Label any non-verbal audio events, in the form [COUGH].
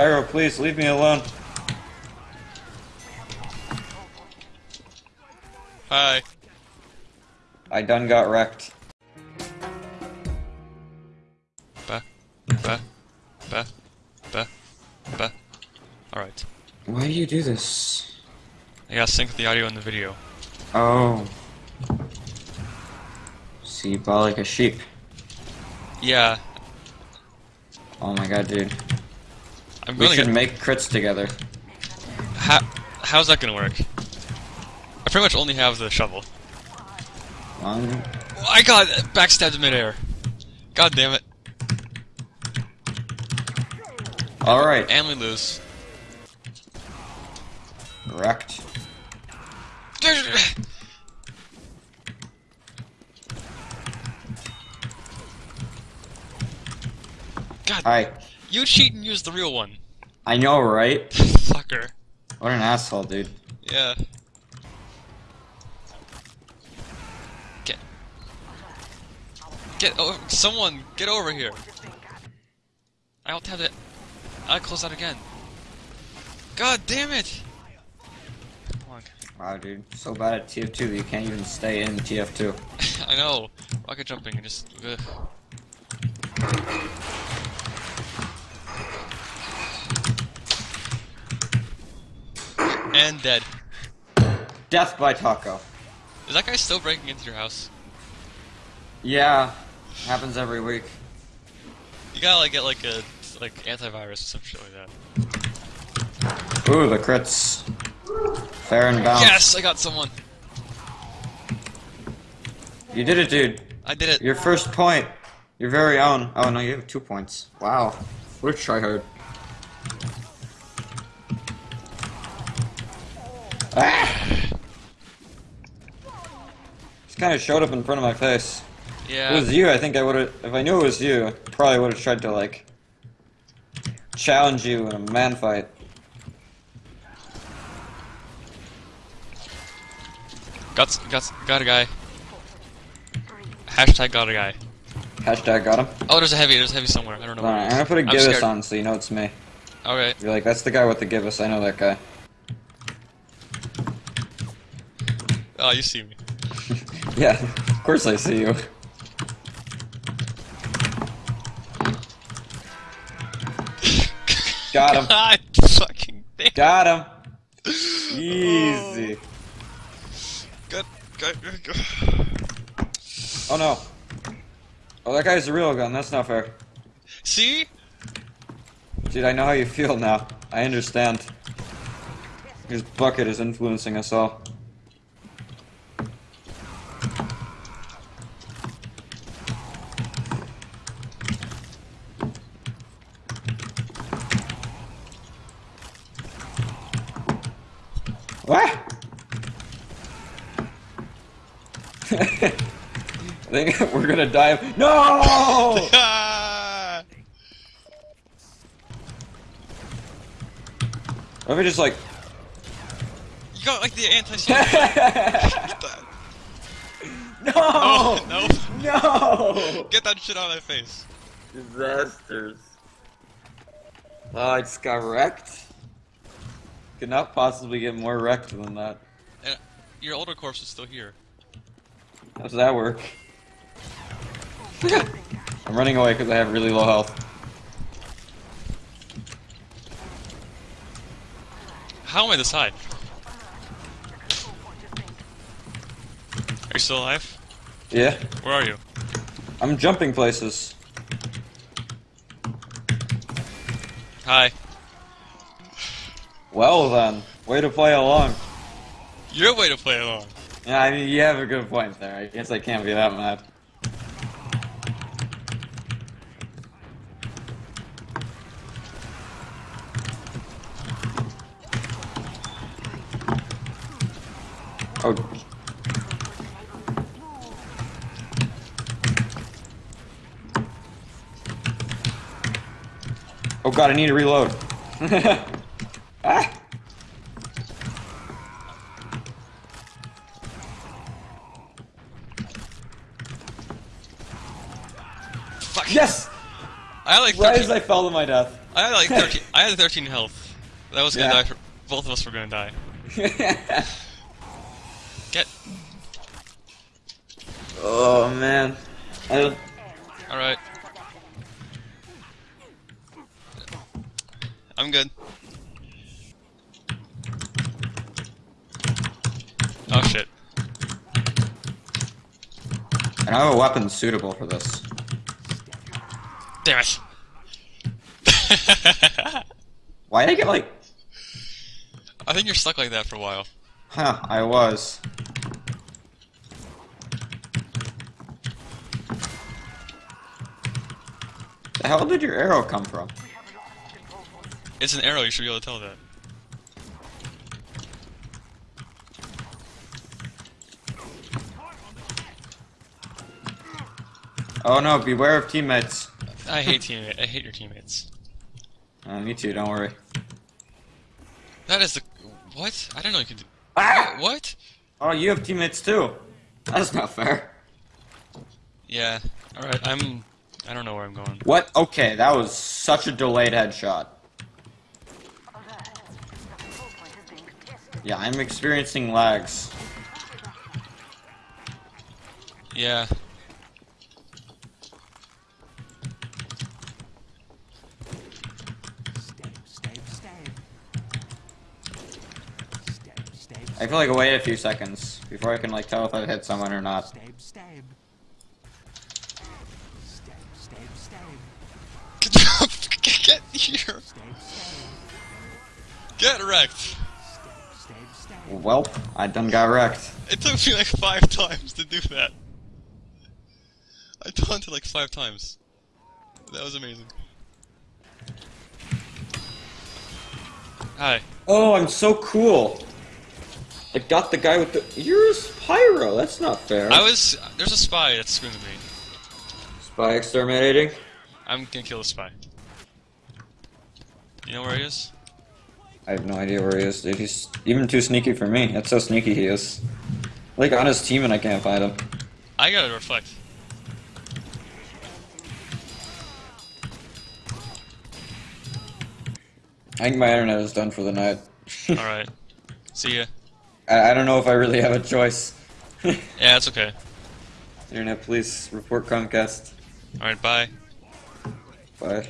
Pyro, please leave me alone. Hi. I done got wrecked. Ba. Ba. Ba. Ba. Ba. Alright. Why do you do this? I gotta sync the audio and the video. Oh. See, you ball like a sheep. Yeah, Oh my god, dude. I'm We should make crits together. How, how's that gonna work? I pretty much only have the shovel. Um, Oh, I got backstabbed in midair. God damn it. Alright, And we lose. wrecked. [SIGHS] God, Alright, you cheat and use the real one. I know, right? [LAUGHS] Fucker. What an asshole, dude. Yeah. Get. Get over. Someone, get over here. I don't have it. I close that again. God damn it! Wow, dude. So bad at TF2 that you can't even stay in TF2. [LAUGHS] I know. Rocket jumping and just. Ugh. And dead. Death by Taco. Is that guy still breaking into your house? Yeah, happens every week. You gotta like get like a like antivirus or some shit like that. Ooh, the crits. Fair and balanced. Yes, I got someone. You did it, dude. I did it. Your first point. Your very own. Oh, no, you have two points. Wow. What a tryhard. Ah! Just kind of showed up in front of my face. If Yeah. it was you, I think I would have. If I knew it was you, I probably would have tried to, like, challenge you in a man fight. Got got got a guy. Hashtag got a guy. Hashtag got him. Oh, there's a heavy. There's a heavy somewhere. I don't know. I'm gonna put a Gibus on so you know it's me. Okay. You're like, that's the guy with the Gibus. I know that guy. Oh, you see me. [LAUGHS] Yeah, of course I see you. [LAUGHS] Got him. God fucking damn. Got him. Easy. Oh. Good. Good. good, good. Oh no. Oh, that guy's a real gun. That's not fair. See? Dude, I know how you feel now. I understand. His bucket is influencing us all. What? [LAUGHS] I think we're gonna die. of- No! [LAUGHS] Let me just like. You got like the anti Get [LAUGHS] that. No! Oh, no. No! Get that shit out of my face. Disasters. Uh, oh, I just got wrecked. Could not possibly get more wrecked than that. And your older corpse is still here. How does that work? [LAUGHS] I'm running away because I have really low health. How am I this high? Are you still alive? Yeah, Where are you? I'm jumping places. Hi. Well then, way to play along. Your way to play along. Yeah, I mean, you have a good point there. I guess I can't be that mad. Oh. Oh god, I need to reload. [LAUGHS] ah! Fuck. Yes! I like Right as I fell to my death. I had like 13. I had 13 health. That was gonna Yeah. die. For, both of us were gonna die. [LAUGHS] Get. oh man. I All right. I'm good. Oh shit. I have a weapon suitable for this. Damn it. [LAUGHS] Why did I get like? I think you're stuck like that for a while. Huh? I was. The hell did your arrow come from? It's an arrow. You should be able to tell that. Oh no! Beware of teammates. I hate teammates. I hate your teammates. Uh, me too. Don't worry. That is the what? I don't know you could. Ah! What? Oh, you have teammates too. That's not fair. Yeah. All right. I'm. I don't know where I'm going. What? Okay, that was such a delayed headshot. Yeah, I'm experiencing lags. Yeah. Stab, stab, stab. Stab, stab, I feel like I wait a few seconds before I can like tell if I've hit someone or not. stab, stab. Stab, stab, stab. [LAUGHS] Get here. Stab, stab. Get wrecked. Stab, stab, stab. Welp, I done got wrecked. It took me like five [LAUGHS] times to do that. I taunted like five times. That was amazing. Hi. Oh, I'm so cool. I got the guy with the. You're a pyro. That's not fair. I was. There's a spy that's screwing me. spy exterminating. I'm gonna kill the spy. You know where he is? I have no idea where he is, dude. He's even too sneaky for me. That's how sneaky he is. Like on his team, and I can't find him. I gotta reflect. I think my internet is done for the night. [LAUGHS] Alright. See ya. I, I don't know if I really have a choice. [LAUGHS] Yeah, it's okay. internet, police, report Comcast. Alright, bye. Bye.